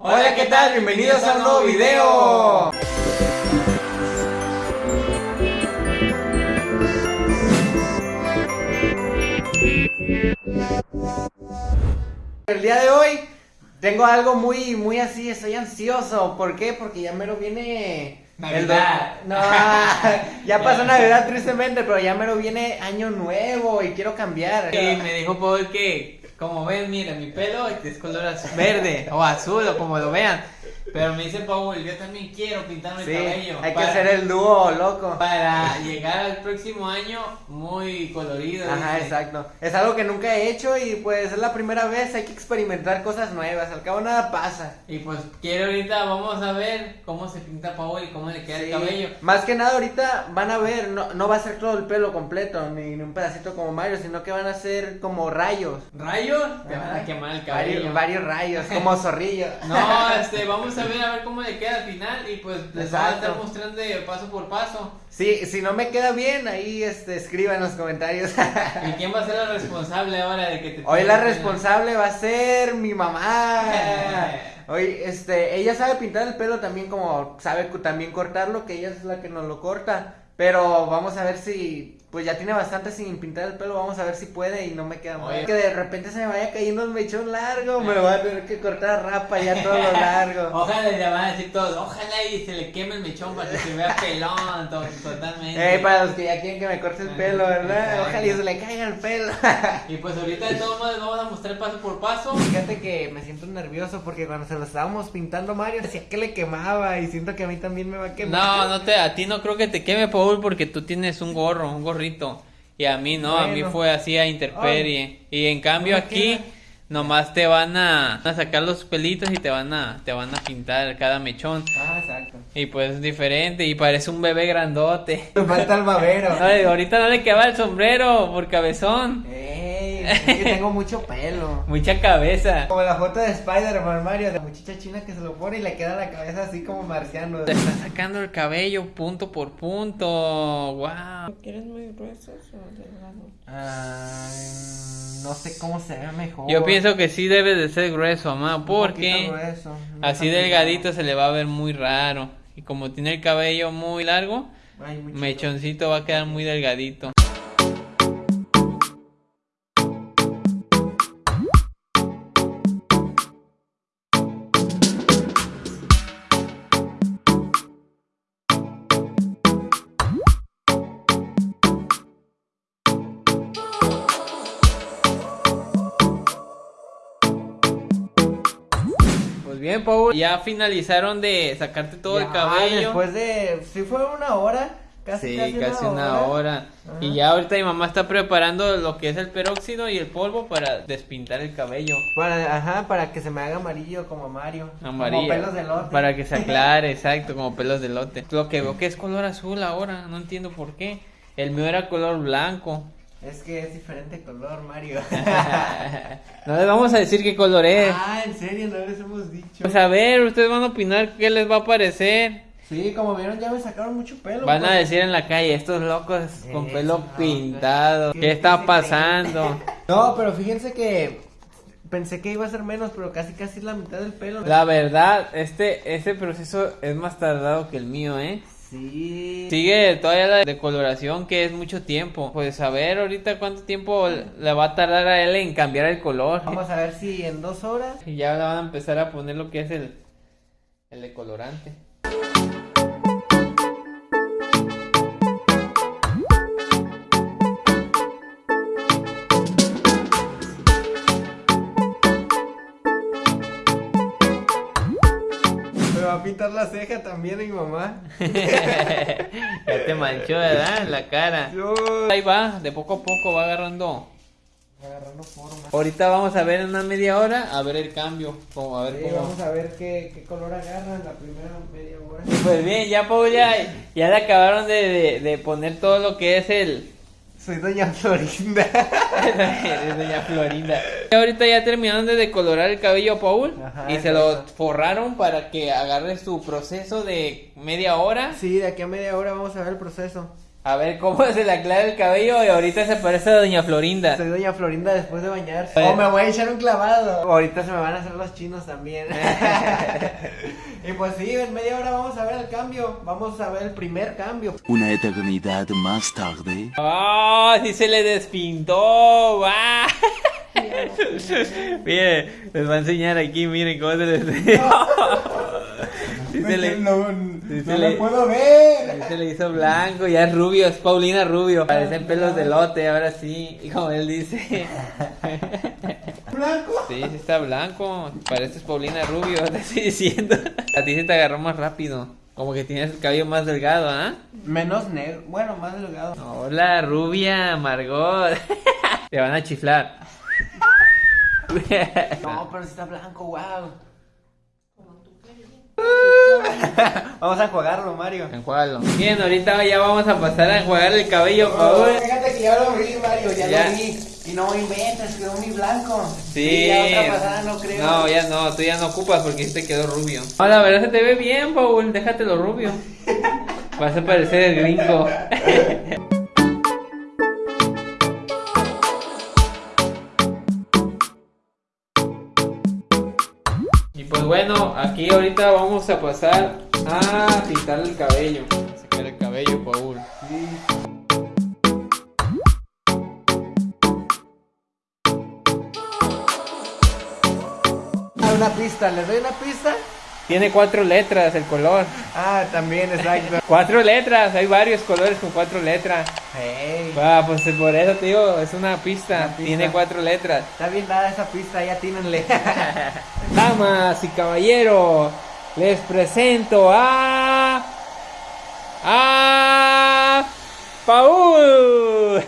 Hola, ¿qué tal? Bienvenidos a un nuevo video. El día de hoy tengo algo muy, muy así, estoy ansioso. ¿Por qué? Porque ya mero viene... el Navidad. No, ya pasó Navidad tristemente, pero ya mero viene Año Nuevo y quiero cambiar. Y me dijo Paul que, como ven, mira, mi pelo es color azul, verde o azul o como lo vean. Pero me dice Paul, yo también quiero pintarme Sí, el cabello. hay que hacer el dúo loco. Para llegar al próximo año muy colorido. Ajá, dice. exacto. Es algo que nunca he hecho y pues es la primera vez, hay que experimentar cosas nuevas, al cabo nada pasa. Y pues quiero ahorita, vamos a ver cómo se pinta Paul y cómo le queda Sí. el cabello. Más que nada ahorita van a ver, no, no va a ser todo el pelo completo, ni, ni un pedacito como Mario, sino que van a ser como rayos. ¿Rayos? Te van a quemar el cabello. Varios, varios rayos, como zorrillo. No, este, vamos a ver a ver cómo le queda al final y pues les voy a estar Exacto. mostrando de paso por paso. Sí, si no me queda bien, ahí este, escriba en los comentarios. ¿Y quién va a ser la responsable ahora de que te Hoy la responsable va a ser mi mamá. Hoy, este, ella sabe pintar el pelo también como sabe también cortarlo, que ella es la que nos lo corta. Pero vamos a ver si, pues ya tiene bastante sin pintar el pelo, vamos a ver si puede y no me queda mal. Que de repente se me vaya cayendo un mechón largo, me lo voy a tener que cortar rapa ya todo lo largo. Ojalá le van a decir todos, ojalá y se le queme el mechón para que se vea pelón to- totalmente. Eh, para los que ya quieren que me corte el pelo, ¿verdad? Ojalá y se le caiga el pelo. Y pues ahorita de todos modos vamos a mostrar paso por paso. Fíjate que me siento nervioso porque cuando se lo estábamos pintando Mario decía que le quemaba y siento que a mí también me va a quemar. No, no te, a ti no creo que te queme Paul porque tú tienes un gorro, un Y a mí no, a mí fue así a interperie. Y en cambio No aquí queda. nomás te van a, a sacar los pelitos y te van a, te van a pintar cada mechón. Ah, exacto. Y pues es diferente y parece un bebé grandote. Me falta el babero. Ay, ahorita no le queda el sombrero por cabezón. Ey, es que tengo mucho pelo. Mucha cabeza. Como la foto de Spider-Man Mario, de la muchacha china que se lo pone y le queda la cabeza así como marciano. Te está sacando el cabello punto por punto. Wow. ¿Quieres muy gruesos o delgados? Ay, no sé cómo se ve mejor. Yo pienso que sí debe de ser grueso, mamá, porque grueso, no así delgadito se le va a ver muy raro. Y como tiene el cabello muy largo, Ay, muy chido. mechoncito va a quedar muy delgadito. Pues bien, Paul, ya finalizaron de sacarte todo el cabello. Después de. Sí, fue una hora. Casi, Sí, casi, una hora. Y ya ahorita mi mamá está preparando lo que es el peróxido y el polvo para despintar el cabello. Para, ajá, para que se me haga amarillo como Mario. Amarillo. Como pelos de lote. Para que se aclare, exacto, como pelos de lote. Lo que veo que es color azul ahora, no entiendo por qué. El mío era color blanco. Es que es diferente color, Mario. no les vamos a decir qué color es. ah, en serio, no les hemos dicho. Pues a ver, ustedes van a opinar qué les va a parecer. Sí, como vieron, ya me sacaron mucho pelo. Van a pues. decir en la calle, estos locos con pelo no, pintado. ¿qué- ¿Qué está pasando? No, pero fíjense que. Pensé que iba a ser menos, pero casi casi la mitad del pelo. La verdad, este, este proceso es más tardado que el mío, ¿eh? Sí. Sigue todavía la decoloración, que es mucho tiempo. Pues a ver ahorita cuánto tiempo le va a tardar a él en cambiar el color. Vamos a ver si en dos horas. Y ya van a empezar a poner lo que es el, el decolorante. A pintar la ceja también mi mamá. ya te manchó, ¿verdad? La cara. Yo. Ahí va, de poco a poco va agarrando. Agarrando forma. Ahorita vamos a ver en una media hora, a ver el cambio. Como a ver Sí, cómo. vamos a ver qué, qué color agarra en la primera media hora. Pues bien, ya Paul ya, ya le acabaron de, de, de poner todo lo que es el, Soy doña Florinda. Es doña Florinda. Y ahorita ya terminaron de decolorar el cabello a Paul Ajá, y se lo forraron para que agarre su proceso de media hora. Sí, de aquí a media hora vamos a ver el proceso. A ver cómo se le aclara el cabello y ahorita se parece a Doña Florinda. Soy doña Florinda después de bañarse. O me voy a echar un clavado. Ahorita se me van a hacer los chinos también. y pues sí, en media hora vamos a ver el cambio. Vamos a ver el primer cambio. Una eternidad más tarde. ¡Oh! Sí se le despintó. ¡Guau! Miren, les va a enseñar aquí, miren cómo se les... Sí se le... no sí se no le- puedo ver. Sí se le hizo blanco, ya es rubio, es Paulina Rubio. Parecen pelos de lote, ahora sí. Y como él dice. Blanco. Sí, sí está blanco. Pareces Paulina Rubio, te estoy diciendo. A ti se te agarró más rápido. Como que tienes el cabello más delgado, ¿ah? Menos negro. Bueno, más delgado. Hola, rubia, Margot. Te van a chiflar. No, pero sí está blanco, wow. Vamos a enjuagarlo, Mario. Enjuágalo. Bien, ahorita ya vamos a pasar a enjuagar el cabello, por favor. Fíjate que ya lo vi, Mario, ya, Ya. lo vi. Y no inventes, quedó muy blanco. Sí. Y ya otra pasada no creo. No, ya no, tú ya no ocupas porque sí te quedó rubio. No, la verdad se te ve bien, Paul, déjatelo rubio. Vas a parecer el gringo. bueno, aquí ahorita vamos a pasar a pintar el cabello. Sacar el cabello, Paul. Ah, una pista, ¿les doy una pista? Tiene cuatro letras el color. Ah, también, exacto. Cuatro letras, hay varios colores con cuatro letras. Hey, Ah, pues por eso te digo, es una pista. Una pista. Tiene cuatro letras. está bien dada esa pista, ya tínenle. Damas y caballeros, les presento a. a. Paul.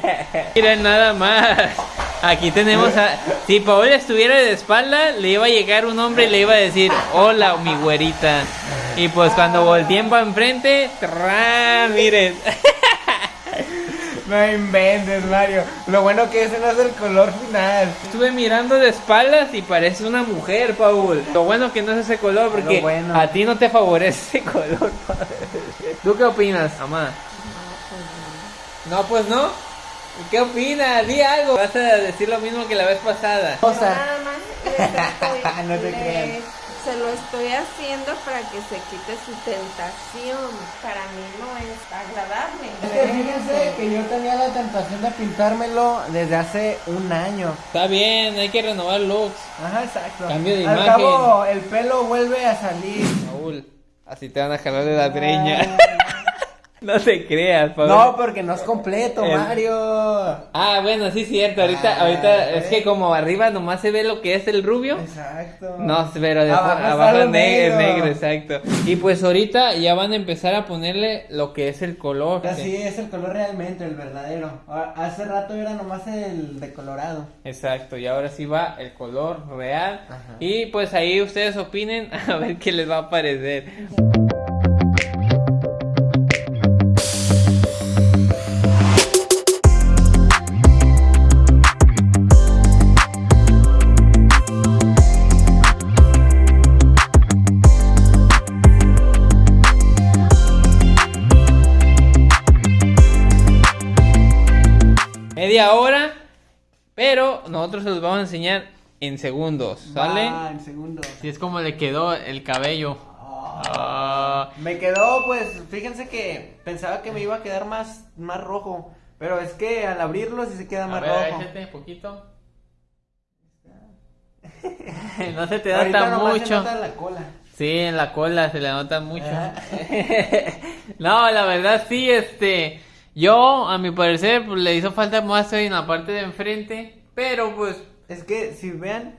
Miren nada más. Aquí tenemos a. Si Paul estuviera de espalda, le iba a llegar un hombre y le iba a decir: Hola, mi güerita. Y pues cuando volteen para enfrente, ¡trán! miren. no inventes, Mario. Lo bueno que ese no es el color final. Estuve mirando de espaldas y parece una mujer, Paul. Lo bueno que no es ese color porque bueno. a ti no te favorece ese color. Paul. ¿Tú qué opinas, mamá? No, pues no. ¿Qué opinas? Di algo. Vas a decir lo mismo que la vez pasada. O sea, Nada más estoy- No te creas. Se lo estoy haciendo para que se quite su tentación. Para mí no es agradable. es que fíjense que yo tenía la tentación de pintármelo desde hace un año. Está bien, hay que renovar looks. Ajá, exacto. Cambio de Al imagen. cabo, el pelo vuelve a salir. Paul, así te van a jalar de la treña. no te creas. No, porque no es completo, El- Mario. Ah, bueno, sí, cierto. Ahorita, Ah, ahorita es que como arriba nomás se ve lo que es el rubio. Exacto. No, pero de Abajo abajo, negro, negro. negro, exacto. Y pues ahorita ya van a empezar a ponerle lo que es el color. Así es el color realmente, el verdadero. Hace rato era nomás el decolorado. Exacto, y ahora sí va el color real. Ajá. Y pues ahí ustedes opinen a ver qué les va a parecer. Nosotros se los vamos a enseñar en segundos, ¿sale? Ah, en segundo. Así es como le quedó el cabello. Ah, Me quedó, pues, fíjense que pensaba que me iba a quedar más, más rojo. Pero es que al abrirlo sí se queda a más ver, rojo. échate poquito. no se te Ahorita nota nomás se mucho. nota la cola. Sí, en la cola se le nota mucho. Ajá. no, la verdad sí, este, yo a mi parecer pues, le hizo falta más en la parte de enfrente, pero pues Es que si vean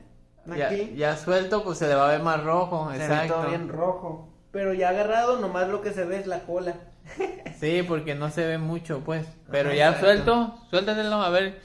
aquí, ya suelto pues se le va a ver más rojo, se ve exacto. todo bien rojo. Pero ya agarrado, nomás lo que se ve es la cola. Sí, porque no se ve mucho pues, pero Ajá, ya exacto. suelto, suéltatelo a ver.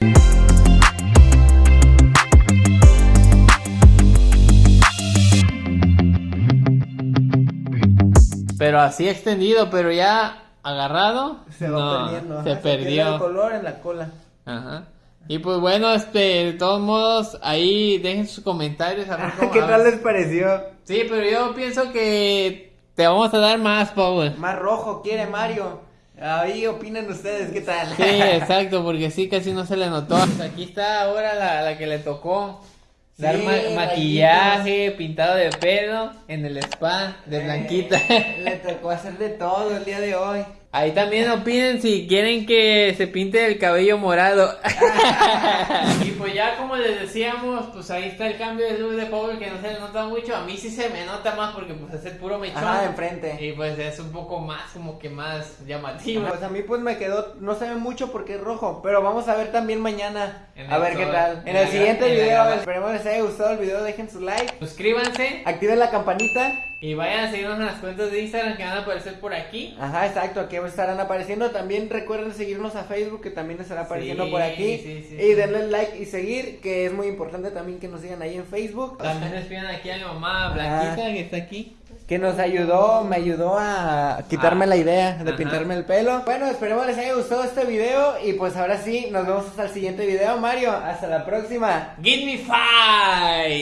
Pero así extendido, pero ya agarrado. Se va no, perdiendo. ajá, Se el perdió. color en la cola. Ajá. Y pues bueno, este, de todos modos, ahí dejen sus comentarios. A ver cómo- ¿Qué tal les pareció? Sí, pero yo pienso que te vamos a dar más, Paul. Más rojo quiere Mario. Ahí opinan ustedes, ¿qué tal? Sí, exacto, porque sí, casi no se le notó. Aquí está ahora la, la que le tocó. Dar rayitos. maquillaje, pintado de pelo en el spa de Blanquita. Le tocó hacer de todo el día de hoy. Ahí también opinen si quieren que se pinte el cabello morado. y pues ya como les decíamos, pues ahí está el cambio de luz de Paul que no se le nota mucho. A mí sí se me nota más porque pues es el puro mechón. Ajá, enfrente. Y pues es un poco más como que más llamativo. Pues a mí pues me quedó, no se ve mucho porque es rojo, pero vamos a ver también mañana. A ver qué tal. En en el la siguiente en la video, graba- esperemos les haya gustado el video, dejen su like, Suscríbanse activen la campanita. y vayan a seguirnos en las cuentas de Instagram que van a aparecer por aquí. Ajá, exacto, aquí estarán apareciendo. También recuerden seguirnos a Facebook, que también estará apareciendo Sí, por aquí. sí, sí, y denle like y seguir, que es muy importante también que nos sigan ahí en Facebook. También les pidan aquí a mi mamá Blanquita que está aquí. Que nos ayudó, me ayudó a quitarme Ah, la idea de ajá. pintarme el pelo. Bueno, esperemos les haya gustado este video. Y pues ahora sí, nos vemos hasta el siguiente video, Mario. Hasta la próxima. Give me five.